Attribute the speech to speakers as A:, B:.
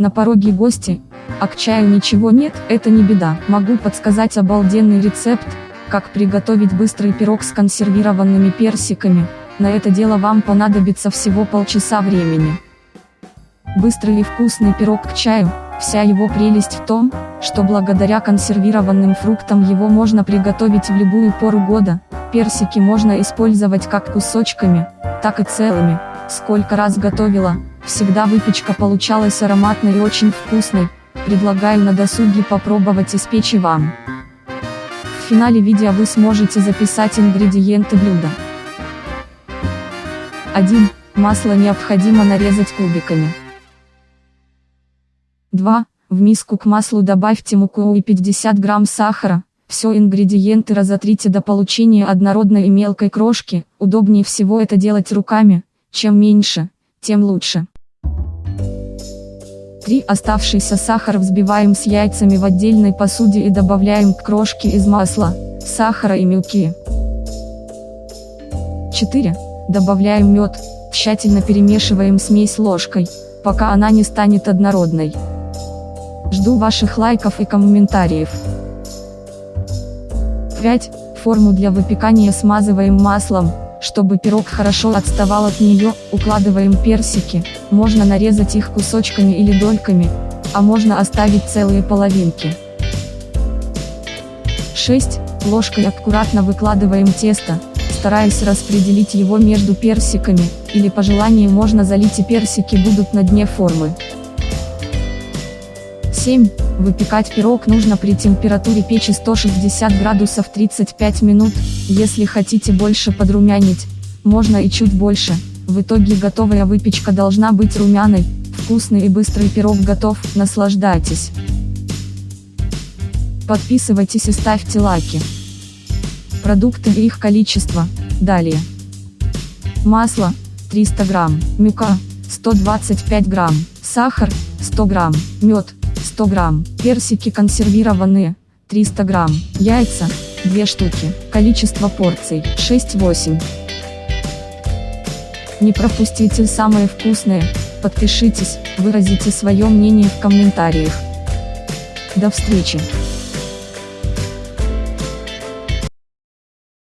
A: На пороге гости, а к чаю ничего нет, это не беда. Могу подсказать обалденный рецепт, как приготовить быстрый пирог с консервированными персиками. На это дело вам понадобится всего полчаса времени. Быстрый и вкусный пирог к чаю, вся его прелесть в том, что благодаря консервированным фруктам его можно приготовить в любую пору года, персики можно использовать как кусочками, так и целыми. Сколько раз готовила, всегда выпечка получалась ароматной и очень вкусной, предлагаю на досуге попробовать испечь и вам. В финале видео вы сможете записать ингредиенты блюда. 1. Масло необходимо нарезать кубиками. 2. В миску к маслу добавьте муку и 50 грамм сахара. Все ингредиенты разотрите до получения однородной и мелкой крошки. Удобнее всего это делать руками. Чем меньше, тем лучше. 3. Оставшийся сахар взбиваем с яйцами в отдельной посуде и добавляем к крошке из масла, сахара и муки. 4. Добавляем мед, тщательно перемешиваем смесь ложкой, пока она не станет однородной. Жду ваших лайков и комментариев. 5. Форму для выпекания смазываем маслом, чтобы пирог хорошо отставал от нее, укладываем персики, можно нарезать их кусочками или дольками, а можно оставить целые половинки. 6. Ложкой аккуратно выкладываем тесто, стараясь распределить его между персиками, или по желанию можно залить и персики будут на дне формы. 7. Выпекать пирог нужно при температуре печи 160 градусов 35 минут, если хотите больше подрумянить, можно и чуть больше. В итоге готовая выпечка должна быть румяной, вкусный и быстрый пирог готов, наслаждайтесь. Подписывайтесь и ставьте лайки. Продукты и их количество, далее. Масло, 300 грамм, мука, 125 грамм, сахар, 100 грамм, мед, 100 грамм, персики консервированные, 300 грамм, яйца, 2 штуки, количество порций, 6-8. Не пропустите самое вкусное, подпишитесь, выразите свое мнение в комментариях. До встречи!